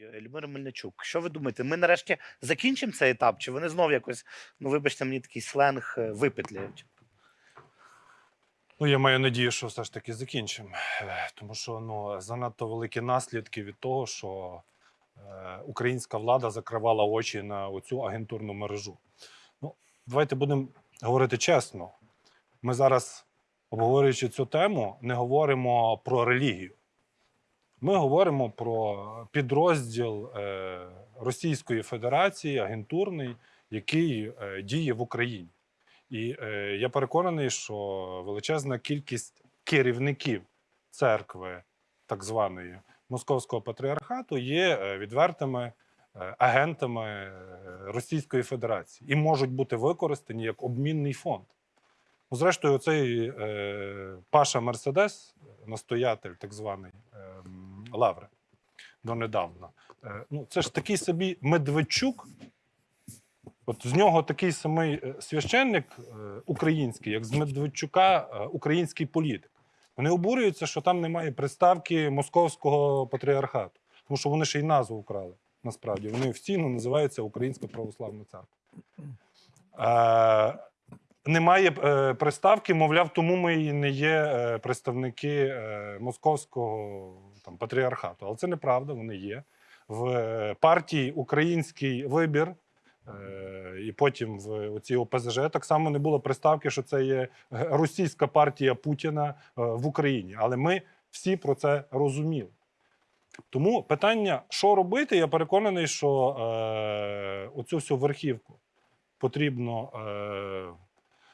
Любомир Мельничук, що ви думаєте? Ми нарешті закінчимо цей етап? Чи вони знов якось, ну вибачте, мені такий сленг е, випетлюють? Ну, я маю надію, що все ж таки закінчимо. Е, Тому що ну, занадто великі наслідки від того, що е, українська влада закривала очі на оцю агентурну мережу. Ну, давайте будемо говорити чесно. Ми зараз, обговорюючи цю тему, не говоримо про релігію. Ми говоримо про підрозділ е, Російської Федерації, агентурний, який е, діє в Україні. І е, я переконаний, що величезна кількість керівників церкви, так званої Московського патріархату, є відвертими агентами Російської Федерації і можуть бути використані як обмінний фонд. Ну, зрештою, оцей е, Паша Мерседес, настоятель так званий е, м, Лаври, донедавна. Е, ну, це ж такий собі Медведчук, От з нього такий самий е, священник е, український, як з Медведчука, український політик. Вони обурюються, що там немає приставки московського патріархату, тому що вони ще й назву вкрали. Насправді вони офіційно називаються Українська православна церква. Е, немає е, приставки, мовляв, тому ми і не є представники е, московського там, патріархату. Але це неправда, вони є. В е, партії Український вибір Е, І потім в оці ОПЗЖ так само не було приставки, що це є російська партія Путіна е, в Україні. Але ми всі про це розуміли. Тому питання, що робити, я переконаний, що е, оцю всю верхівку потрібно е,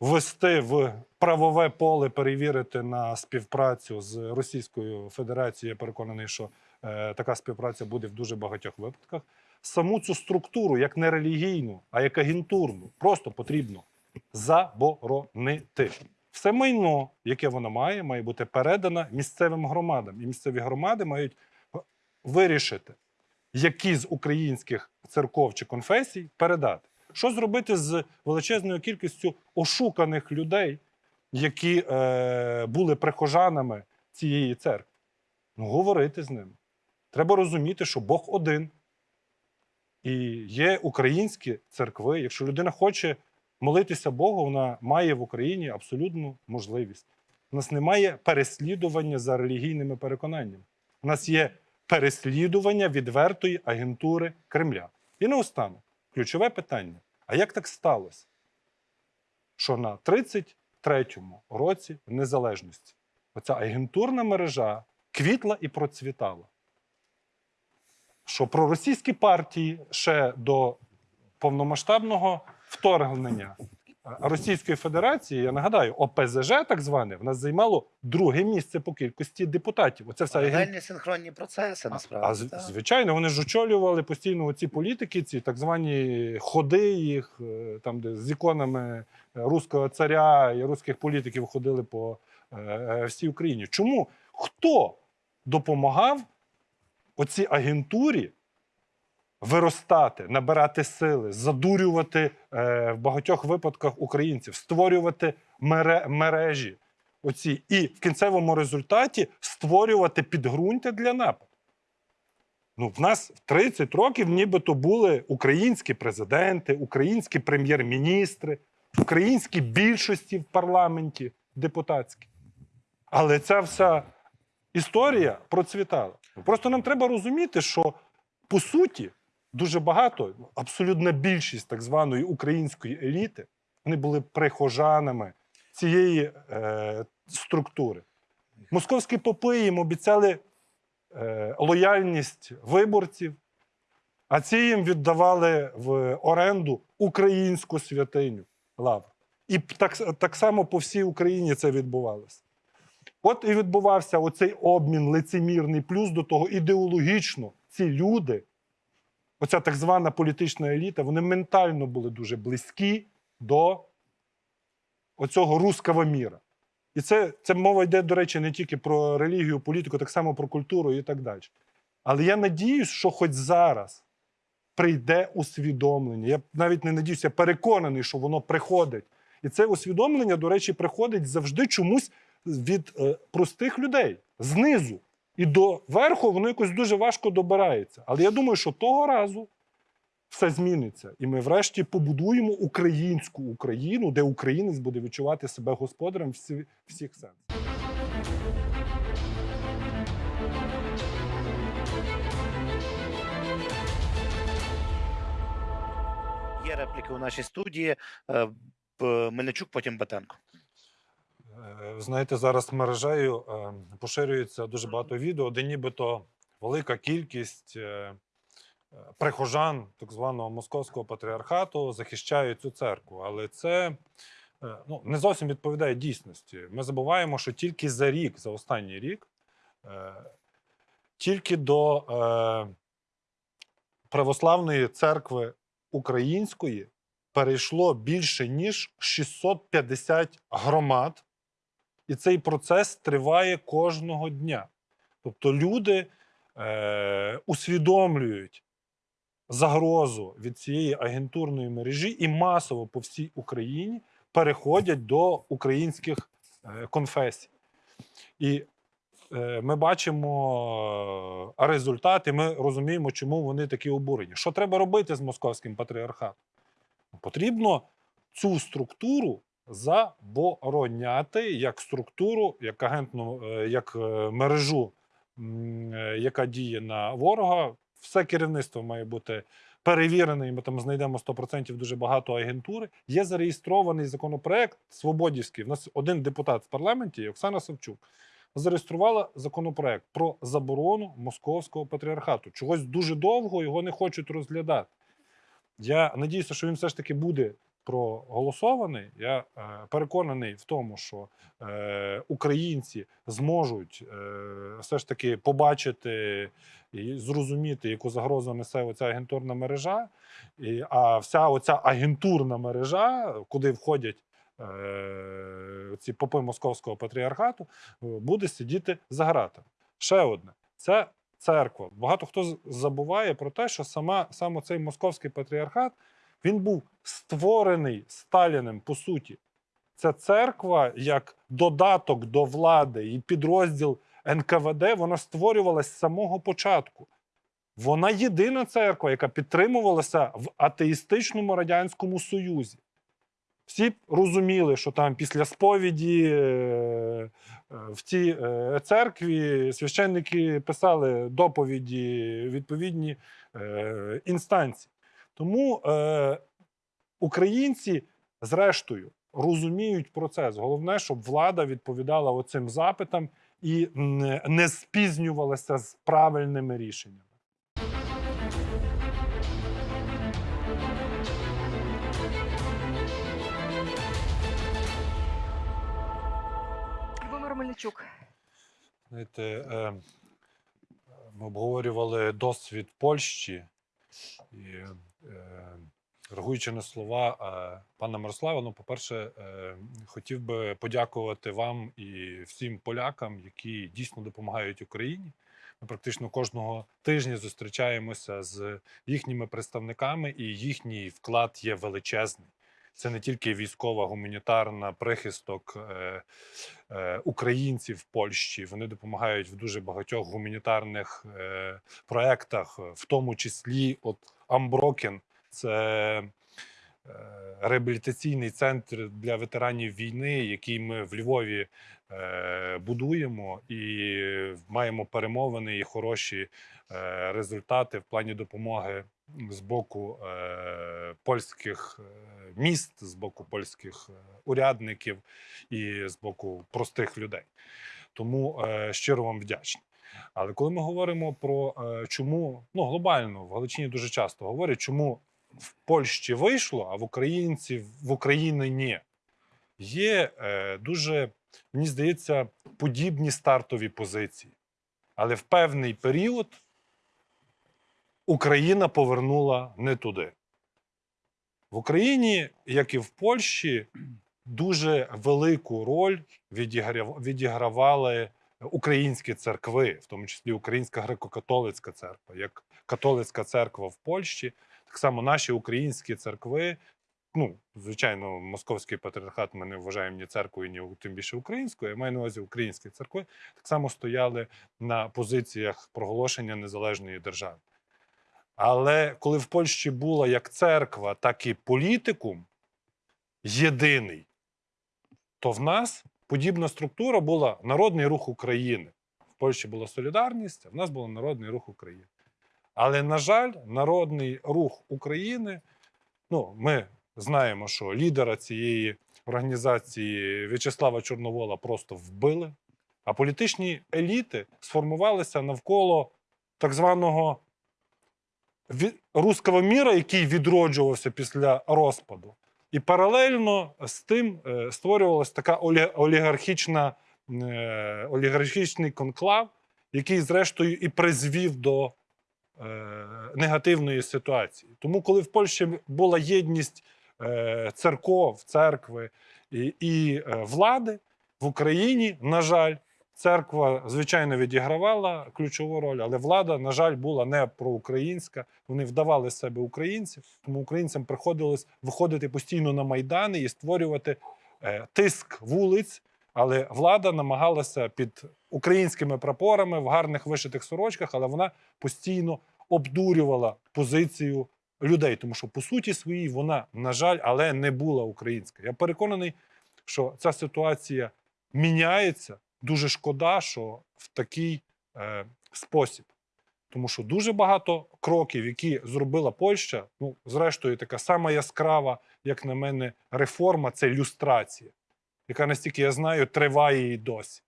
ввести в правове поле, перевірити на співпрацю з Російською Федерацією. Я переконаний, що е, така співпраця буде в дуже багатьох випадках саму цю структуру, як не релігійну, а як агентурну, просто потрібно заборонити. Все майно, яке вона має, має бути передано місцевим громадам. І місцеві громади мають вирішити, які з українських церков чи конфесій передати. Що зробити з величезною кількістю ошуканих людей, які е, були прихожанами цієї церкви? Ну, говорити з ними. Треба розуміти, що Бог один. І є українські церкви. Якщо людина хоче молитися Богу, вона має в Україні абсолютну можливість. У нас немає переслідування за релігійними переконаннями. У нас є переслідування відвертої агентури Кремля. І наостанок, ключове питання: а як так сталося, що на 33-му році незалежності оця агентурна мережа квітла і процвітала? що проросійські партії ще до повномасштабного вторгнення Російської Федерації, я нагадаю, ОПЗЖ, так зване, в нас займало друге місце по кількості депутатів. Оце вся агент- синхронні процеси, насправді. а так. звичайно, вони ж очолювали постійно ці політики, ці так звані ходи їх, е, там, де з іконами руського царя і руських політиків ходили по е, е, всій Україні. Чому? Хто допомагав оцій агентурі виростати, набирати сили, задурювати е, в багатьох випадках українців, створювати мережі оці, і в кінцевому результаті створювати підґрунтя для нападу. Ну, в нас в 30 років нібито були українські президенти, українські прем'єр-міністри, українські більшості в парламенті депутатські. Але ця вся історія процвітала. Просто нам треба розуміти, що по суті дуже багато, абсолютна більшість так званої української еліти, вони були прихожанами цієї е, структури. Московські попи їм обіцяли е, лояльність виборців, а ці їм віддавали в оренду українську святиню лавр. І так, так само по всій Україні це відбувалося. От і відбувався оцей обмін лицемірний, плюс до того ідеологічно ці люди, оця так звана політична еліта, вони ментально були дуже близькі до оцього руского міра. І це, це мова йде, до речі, не тільки про релігію, політику, так само про культуру і так далі. Але я надіюсь, що хоч зараз прийде усвідомлення. Я навіть не надіюся, переконаний, що воно приходить. І це усвідомлення, до речі, приходить завжди чомусь від е, простих людей знизу. І до верху воно якось дуже важко добирається. Але я думаю, що того разу все зміниться. І ми врешті побудуємо українську Україну, де українець буде відчувати себе господарем всі, всіх сенсів. Є репліки у нашій студії. Е, Мельничук, потім Батенко. Е, Знаєте, зараз мережею е, поширюється дуже багато відео, де нібито велика кількість прихожан так званого московського патріархату захищають цю церкву. Але це ну, не зовсім відповідає дійсності. Ми забуваємо, що тільки за рік, за останній рік, тільки до православної церкви української перейшло більше ніж 650 громад, і цей процес триває кожного дня. Тобто люди е, усвідомлюють загрозу від цієї агентурної мережі і масово по всій Україні переходять до українських е, конфесій. І ми бачимо е, результати, ми розуміємо, чому вони такі обурені. Що треба робити з московським патріархатом? Потрібно цю структуру забороняти як структуру, як агентну, е, як е, мережу, е, яка діє на ворога. Все керівництво має бути перевірене, і ми там знайдемо 100% дуже багато агентури. Є зареєстрований законопроект Свободівський. У нас один депутат в парламенті, Оксана Савчук, зареєструвала законопроект про заборону московського патріархату. Чогось дуже довго його не хочуть розглядати. Я надіюся, що він все ж таки буде проголосований. Я е, переконаний в тому, що е, українці зможуть е, все ж таки побачити і зрозуміти, яку загрозу несе оця агентурна мережа. І, а вся оця агентурна мережа, куди входять ці попи московського патріархату, е, буде сидіти за гратами. Ще одне це церква. Багато хто забуває про те, що сама саме цей московський патріархат він був створений Сталіним по суті. Це церква як додаток до влади і підрозділ НКВД, вона створювалась з самого початку. Вона єдина церква, яка підтримувалася в атеїстичному радянському союзі. Всі розуміли, що там після сповіді е, е, в цій е, церкві священники писали доповіді відповідні інстанції. Тому українці, зрештою, розуміють процес. Головне, щоб влада відповідала оцим запитам і не спізнювалася з правильними рішеннями. Мельничук. Знаєте, е, ми обговорювали досвід Польщі і е, реагуючи на слова е, пана Мирослава, ну, по-перше, хотів би подякувати вам і всім полякам, які дійсно допомагають Україні. Ми практично кожного тижня зустрічаємося з їхніми представниками, і їхній вклад є величезний. Це не тільки військова, гуманітарна прихисток е, е, українців в Польщі. Вони допомагають в дуже багатьох гуманітарних е, проєктах, в тому числі от Unbroken. Це е, реабілітаційний центр для ветеранів війни, який ми в Львові е, будуємо, і маємо перемовини і хороші е, результати в плані допомоги з боку е, польських е, міст, з боку польських е, урядників і з боку простих людей. Тому е, щиро вам вдячний. Але коли ми говоримо про е, чому ну глобально в Галичині дуже часто говорять, чому в Польщі вийшло, а в українців в Україні ні. Є е, дуже, мені здається, подібні стартові позиції. Але в певний період Україна повернула не туди. В Україні, як і в Польщі, дуже велику роль відігравали українські церкви, в тому числі Українська греко-католицька церква, як католицька церква в Польщі. Так само наші українські церкви ну, звичайно, московський патріархат ми не вважаємо ні церквою, ні тим більше українською. Я маю на увазі українські церкви так само стояли на позиціях проголошення незалежної держави. Але коли в Польщі була як церква, так і політикум єдиний, то в нас подібна структура була Народний рух України. В Польщі була солідарність, а в нас був Народний рух України. Але, на жаль, Народний рух України, ну, ми знаємо, що лідера цієї організації В'ячеслава Чорновола просто вбили, а політичні еліти сформувалися навколо так званого ві- руського міра, який відроджувався після розпаду. І паралельно з тим е, створювалася така олі- олігархічна, е, олігархічний конклав, який, зрештою, і призвів до е, негативної ситуації. Тому, коли в Польщі була єдність церков, церкви і, влади, в Україні, на жаль, церква, звичайно, відігравала ключову роль, але влада, на жаль, була не проукраїнська. Вони вдавали себе українців, тому українцям приходилось виходити постійно на майдани і створювати е, тиск вулиць. Але влада намагалася під українськими прапорами в гарних вишитих сорочках, але вона постійно обдурювала позицію людей, тому що по суті своїй вона, на жаль, але не була українська. Я переконаний, що ця ситуація міняється. Дуже шкода, що в такий е, спосіб. Тому що дуже багато кроків, які зробила Польща, ну, зрештою, така сама яскрава, як на мене, реформа це люстрація, яка, настільки я знаю, триває і досі.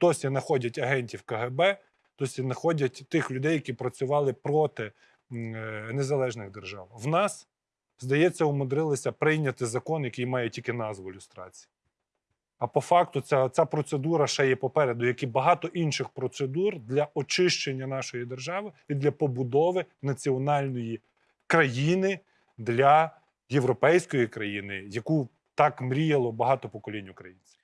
Досі знаходять агентів КГБ, досі знаходять тих людей, які працювали проти е, незалежних держав. В нас, здається, умудрилися прийняти закон, який має тільки назву люстрації. А по факту ця, ця процедура ще є попереду, як і багато інших процедур для очищення нашої держави і для побудови національної країни для європейської країни, яку так мріяло багато поколінь українців.